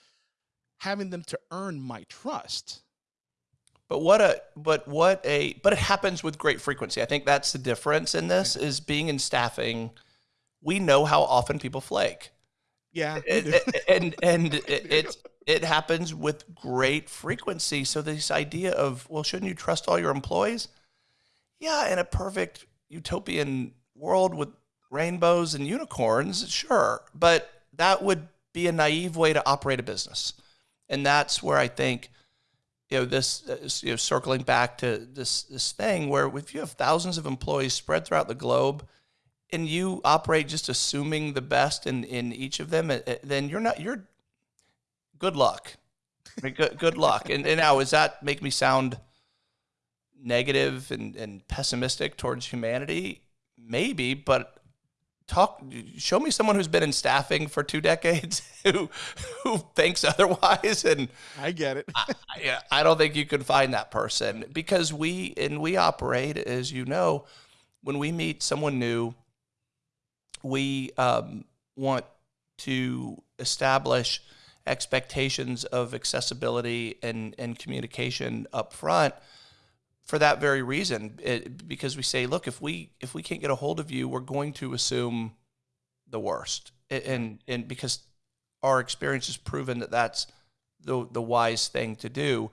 having them to earn my trust. But what a but what a but it happens with great frequency. I think that's the difference in this is being in staffing. We know how often people flake. Yeah, and and, *laughs* and it, it it happens with great frequency. So this idea of well, shouldn't you trust all your employees? Yeah, in a perfect utopian world with rainbows and unicorns, sure, but that would be a naive way to operate a business, and that's where I think. You know this, uh, you know, circling back to this this thing where if you have thousands of employees spread throughout the globe, and you operate just assuming the best in, in each of them, uh, uh, then you're not, you're good luck. I mean, Good, good luck. And, and now, does that make me sound negative and, and pessimistic towards humanity? Maybe, but talk, show me someone who's been in staffing for two decades *laughs* who, who thinks otherwise. And I get it. yeah, I don't think you can find that person because we and we operate, as you know, when we meet someone new, we um, want to establish expectations of accessibility and, and communication up front for that very reason it, because we say look if we if we can't get a hold of you we're going to assume the worst. And and because our experience has proven that that's the the wise thing to do.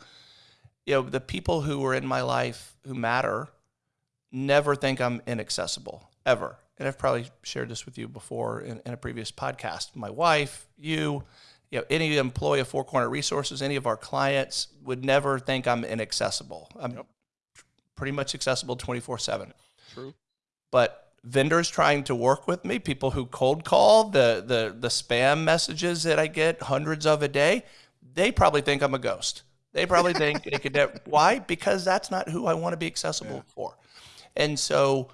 You know the people who are in my life who matter never think i'm inaccessible ever. And i've probably shared this with you before in, in a previous podcast. My wife you you know any employee of four corner resources any of our clients would never think i'm inaccessible. I'm Yep. Pretty much accessible 24 7 True. but vendors trying to work with me, people who cold call, the the the spam messages that I get hundreds of a day, they probably think I'm a ghost. They probably *laughs* think they could. Why? Because that's not who I want to be accessible for. And so,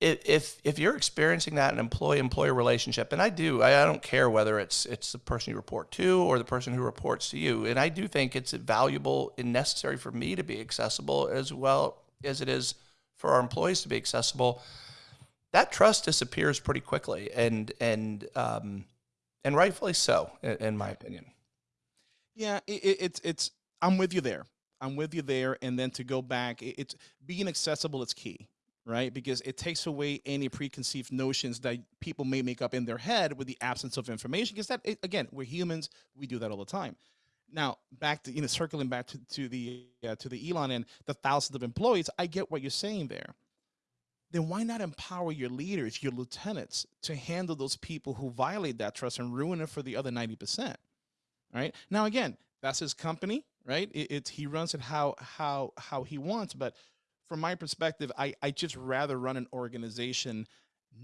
if if you're experiencing that in employee employer relationship, and I do, I, I don't care whether it's it's the person you report to or the person who reports to you, and I do think it's valuable and necessary for me to be accessible as well as it is for our employees to be accessible, that trust disappears pretty quickly, and and um, and rightfully so, in, in my opinion. Yeah, it, it, it's it's. I'm with you there. I'm with you there. And then to go back, it, it's being accessible is key, right? Because it takes away any preconceived notions that people may make up in their head with the absence of information. Because that, again, we're humans. We do that all the time. Now, back to you know, circling back to, to the uh, to the Elon and the thousands of employees, I get what you're saying there. Then why not empower your leaders, your lieutenants, to handle those people who violate that trust and ruin it for the other ninety percent? Right now, again, that's his company, right? It, it's he runs it how how how he wants. But from my perspective, I I just rather run an organization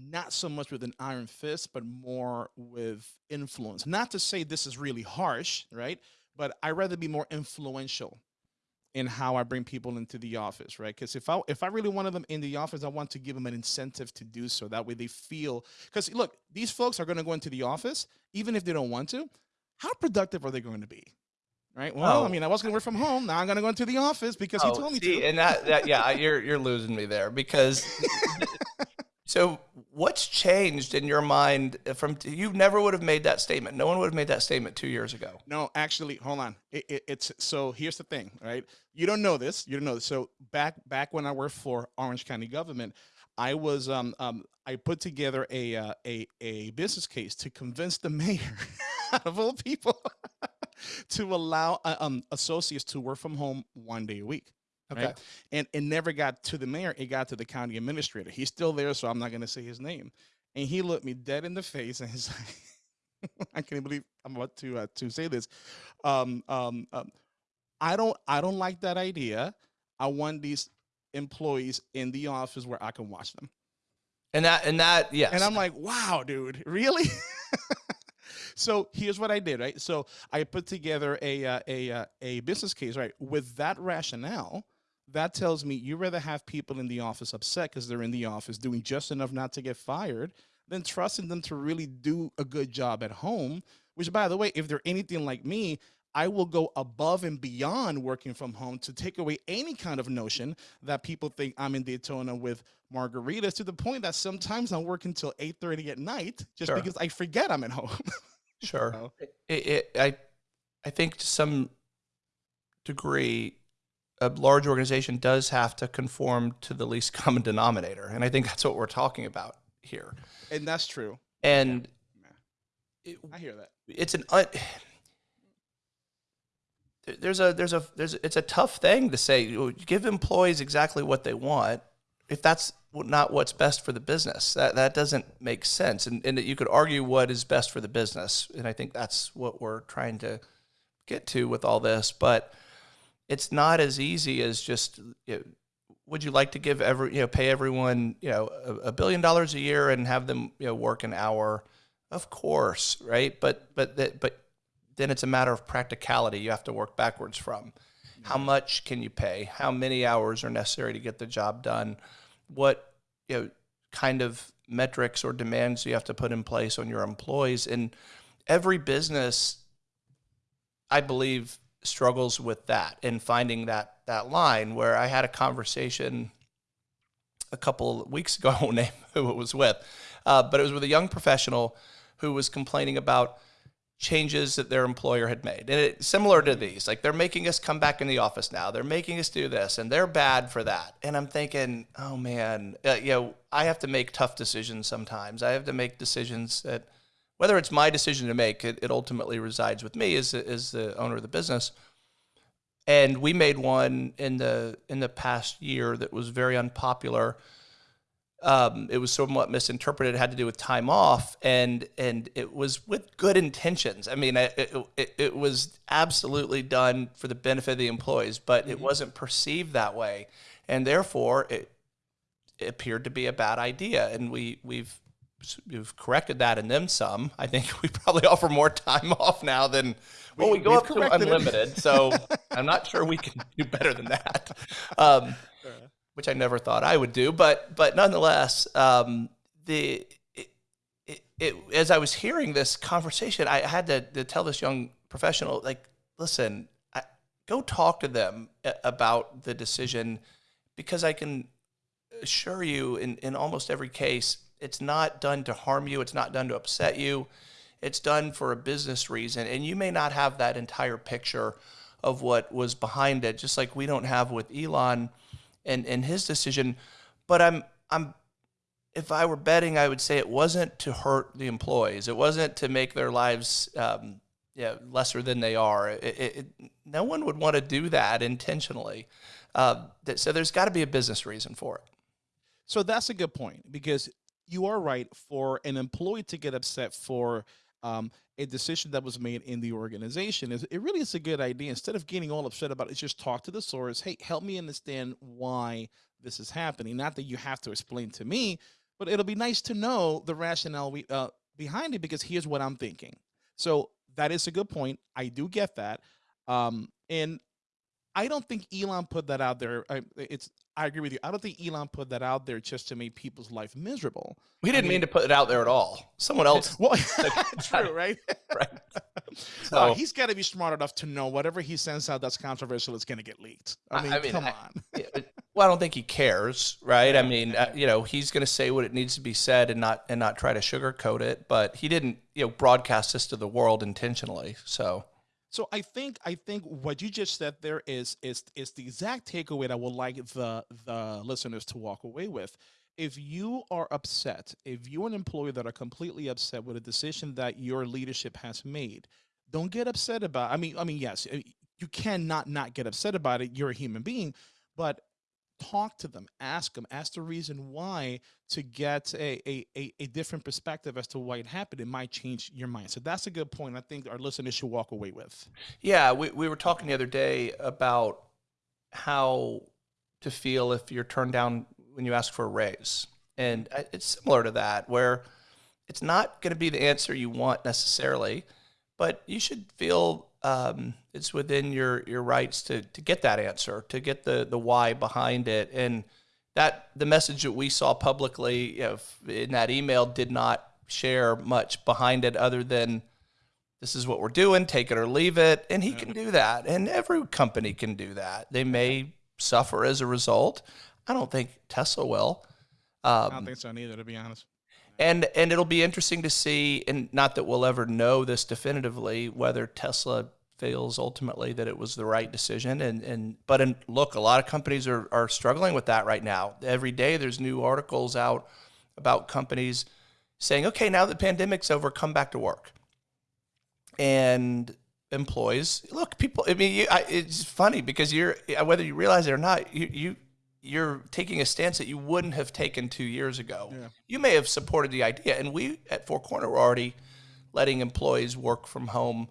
not so much with an iron fist, but more with influence. Not to say this is really harsh, right? But I rather be more influential in how I bring people into the office, right? Because if I if I really wanted them in the office, I want to give them an incentive to do so. That way they feel because look, these folks are going to go into the office even if they don't want to. How productive are they going to be? Right. Well, oh. I mean, I was going to work from home. Now I'm going to go into the office because oh, he told me see, to. And that, that, yeah, you're you're losing me there because. *laughs* so, what's changed in your mind from you? Never would have made that statement. No one would have made that statement two years ago. No, actually, hold on. It, it, it's so. Here's the thing, right? You don't know this. You don't know this. So back back when I worked for Orange County government, I was um, um I put together a uh, a a business case to convince the mayor *laughs* of all people *laughs* to allow uh, um, associates to work from home one day a week. Okay. Right? And it never got to the mayor, it got to the county administrator. He's still there, so I'm not going to say his name. And he looked me dead in the face and he's *laughs* like, I can't believe I'm about to uh, to say this. Um, um, um, I don't I don't like that idea. I want these employees in the office where I can watch them. And that and that yes. And I'm like, wow, dude, really? *laughs* So here's what I did, right? So I put together a uh, a uh, a business case, right? With that rationale, that tells me you rather have people in the office upset because they're in the office doing just enough not to get fired than trusting them to really do a good job at home. Which, by the way, if they're anything like me, I will go above and beyond working from home to take away any kind of notion that people think I'm in Daytona with margaritas to the point that sometimes I'm working till 8.30 at night just sure. because I forget I'm at home. *laughs* Sure. You know? it, it, I, I think to some degree, a large organization does have to conform to the least *laughs* common denominator, and I think that's what we're talking about here. And that's true. And yeah. It, I hear that. It's an. Uh, *sighs* there's a there's a there's it's a tough thing to say. Give employees exactly what they want. If that's not what's best for the business. That that doesn't make sense. And and you could argue what is best for the business, and I think that's what we're trying to get to with all this. But it's not as easy as just. You know, would you like to give every you know pay everyone you know a, a, billion dollars a year and have them you know work an hour? Of course, right? But but that but then it's a matter of practicality. You have to work backwards from. How much can you pay? How many hours are necessary to get the job done? what you know kind of metrics or demands you have to put in place on your employees and every business i believe struggles with that and finding that that line where i had a conversation a couple of weeks ago *laughs* i won't name who it was with uh, but it was with a young professional who was complaining about changes that their employer had made. And it, similar to these, like they're making us come back in the office now. They're making us do this and they're bad for that. And I'm thinking, oh man, uh, you know, I have to make tough decisions sometimes. I have to make decisions that, whether it's my decision to make, it, it ultimately resides with me as, as the owner of the business. And we made one in the in the past year that was very unpopular um, it was somewhat misinterpreted. It had to do with time off, and and it was with good intentions. I mean, it, it, it was absolutely done for the benefit of the employees, but mm-hmm. it wasn't perceived that way, and therefore it, it appeared to be a bad idea. And we we've we've corrected that and then some. I think *laughs* we probably offer more time off now than well, we, we go up to unlimited. so *laughs* I'm not sure we can do better than that. Um, which I never thought I would do, but but nonetheless, um, the it, it, it, as I was hearing this conversation, I had to, to tell this young professional, like, listen, I, go talk to them about the decision. because I can assure you in, in almost every case, it's not done to harm you, it's not done to upset you, it's done for a business reason. And you may not have that entire picture of what was behind it, just like we don't have with Elon and, and his decision. But I'm I'm if I were betting, I would say it wasn't to hurt the employees. It wasn't to make their lives um, yeah, lesser than they are. It, it, it, no one would want to do that intentionally. Uh, that, so there's got to be a business reason for it. So that's a good point because you are right. For an employee to get upset for um, a decision that was made in the organization, is it really is a good idea. Instead of getting all upset about it, just talk to the source. Hey, help me understand why this is happening. Not that you have to explain to me, but it'll be nice to know the rationale we, uh, behind it because here's what I'm thinking. So that is a good point. I do get that. Um, and I don't think Elon put that out there. I, it's I agree with you. I don't think Elon put that out there just to make people's life miserable. We didn't I mean, mean, to put it out there at all. Someone else. *laughs* Well, *laughs* *laughs* true, right? right. So uh, he's got to be smart enough to know whatever he sends out that's controversial is going to get leaked. I mean, I mean come on. well, I don't think he cares, right? I mean, uh, you know, he's going to say what it needs to be said and not and not try to sugarcoat it. But he didn't, you know, broadcast this to the world intentionally. So so I think I think what you just said there is is is the exact takeaway that I would like the the listeners to walk away with. If you are upset, if you're an employee that are completely upset with a decision that your leadership has made, don't get upset about. I mean, I mean, yes, eh, you cannot not get upset about it. You're a human being, but talk to them, ask them, ask the reason why to get a, a, a, different perspective as to why it happened. It might change your mind. So that's a good point. I think our listeners should walk away with. Yeah, we, we were talking the other day about how to feel if you're turned down when you ask for a raise. And it's similar to that, where it's not going to be the answer you want necessarily, but you should feel um, it's within your your rights to to get that answer, to get the the why behind it, and that the message that we saw publicly in that email did not share much behind it other than this is what we're doing, take it or leave it, and he can do that, and every company can do that. They may suffer as a result. I don't think Tesla will. Um, I don't think so neither, to be honest and and it'll be interesting to see and not that we'll ever know this definitively whether tesla feels ultimately that it was the right decision and and but in, look a lot of companies are are struggling with that right now every day there's new articles out about companies saying okay now the pandemic's over come back to work and employees look people i mean you, I, it's funny because you're whether you realize it or not you you you're taking a stance that you wouldn't have taken two years ago. Yeah. You may have supported the idea, and we at Four Corner were already letting employees work from home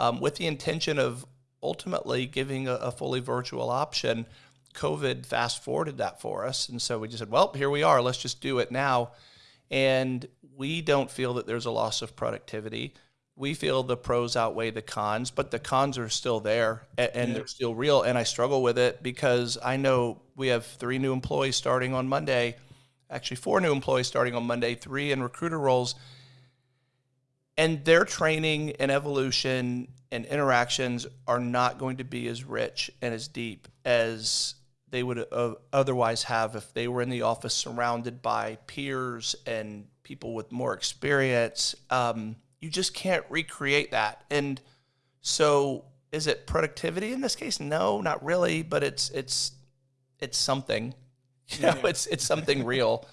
um, with the intention of ultimately giving a, a, fully virtual option. COVID fast forwarded that for us, and so we just said, "Well, here we are. Let's just do it now." And we don't feel that there's a loss of productivity we feel the pros outweigh the cons, but the cons are still there and, and yeah. they're still real. And I struggle with it because I know we have three new employees starting on Monday, actually, four new employees starting on Monday, three in recruiter roles. And their training and evolution and interactions are not going to be as rich and as deep as they would uh, otherwise have if they were in the office surrounded by peers and people with more experience. Um, you just can't recreate that. And so is it productivity in this case? No, not really, but it's it's it's something. *laughs* You know, it's it's something real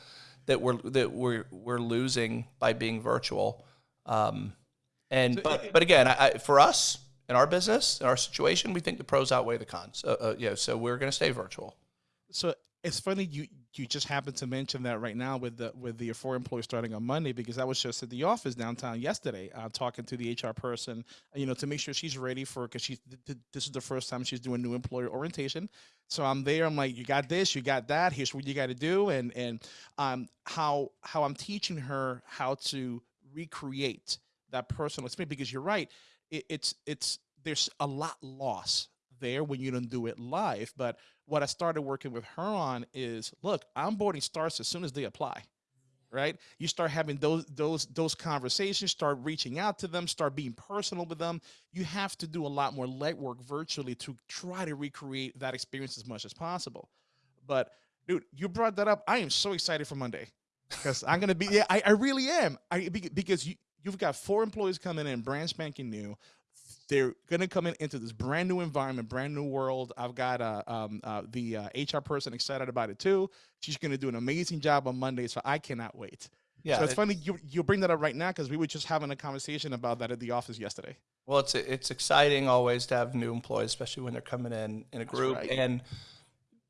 that we're that we're we're losing by being virtual. Um, and but but again, I, I, for us in our business, in our situation, we think the pros outweigh the cons. Uh, uh, yeah, so we're going to stay virtual. So it's funny you you just happened to mention that right now with the with the four employees starting on Monday because I was just at the office downtown yesterday uh, talking to the HR person, you know, to make sure she's ready for because she's th- this is the first time she's doing new employer orientation. So I'm there. I'm like, you got this, you got that. Here's what you got to do, and and um how how I'm teaching her how to recreate that personal experience because you're right. It, it's it's there's a lot loss there when you don't do it live. But what I started working with her on is look, onboarding starts as soon as they apply. Right. You start having those those those conversations, start reaching out to them, start being personal with them. You have to do a lot more legwork virtually to try to recreate that experience as much as possible. But dude, you brought that up. I am so excited for Monday because I'm gonna be. Yeah, I, I really am. I because you you've got four employees coming in, brand spanking new. They're gonna come in into this brand new environment, brand new world. I've got uh, um, uh, the uh, HR person excited about it too. She's gonna do an amazing job on Monday, so I cannot wait. Yeah, so it's it, funny you you bring that up right now because we were just having a conversation about that at the office yesterday. Well, it's it's exciting always to have new employees, especially when they're coming in in a group, right. and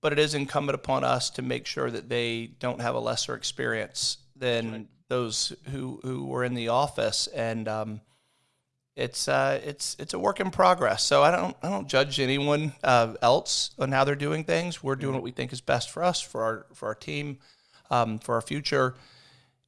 but it is incumbent upon us to make sure that they don't have a lesser experience than right. those who who were in the office, and um, it's uh, it's it's a work in progress. So I don't I don't judge anyone uh, else on how they're doing things. We're doing what we think is best for us, for our for our team, um, for our future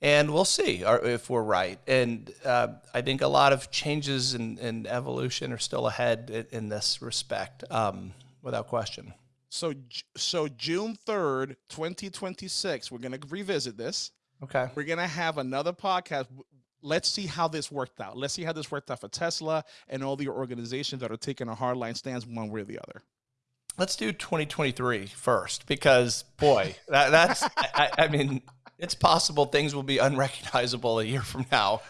and we'll see if we're right. And uh, I think a lot of changes and, and evolution are still ahead in, in this respect, um, without question. So, so June third, twenty twenty six, we're going to revisit this. Okay. We're going to have another podcast. Let's see how this worked out. Let's see how this worked out for Tesla and all the organizations that are taking a hardline stance one way or the other. Let's do 2023 first because boy, that, that's I, I mean it's possible things will be unrecognizable a year from now.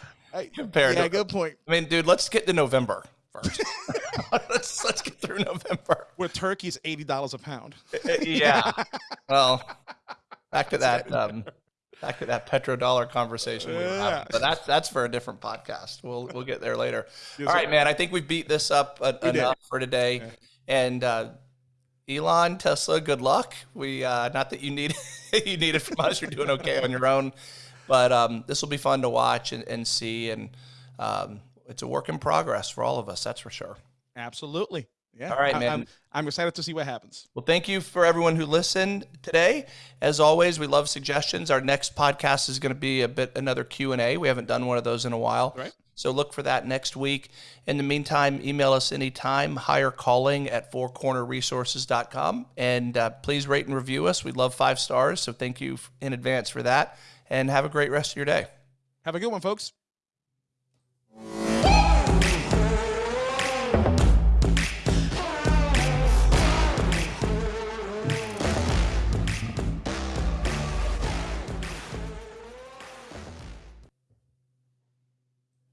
Compared yeah, to, good point. I mean, dude, let's get to November first. *laughs* let's let's get through November. Where turkey's eighty dollars a pound. Uh, uh, yeah. *laughs* well, back to that. Um, back to that petrodollar conversation. We yeah. But that's that's for a different podcast. We'll we'll get there later. All right, man. I think we beat this up enough did. for today, yeah. and. Uh, Elon, Tesla, good luck. We uh, not that you need *laughs* you need it from us. You're doing okay on your own, but um, this will be fun to watch and, and see, and um, it's a work in progress for all of us. That's for sure. Absolutely. Yeah. All right, man. I'm, I'm, excited to see what happens. Well, thank you for everyone who listened today. As always, we love suggestions. Our next podcast is going to be a bit another Q and A. We haven't done one of those in a while. Right. So look for that next week. In the meantime, email us anytime, hire calling at fourcornerresources.com. And uh, please rate and review us. We love five stars. So thank you in advance for that. And have a great rest of your day. Have a good one, folks.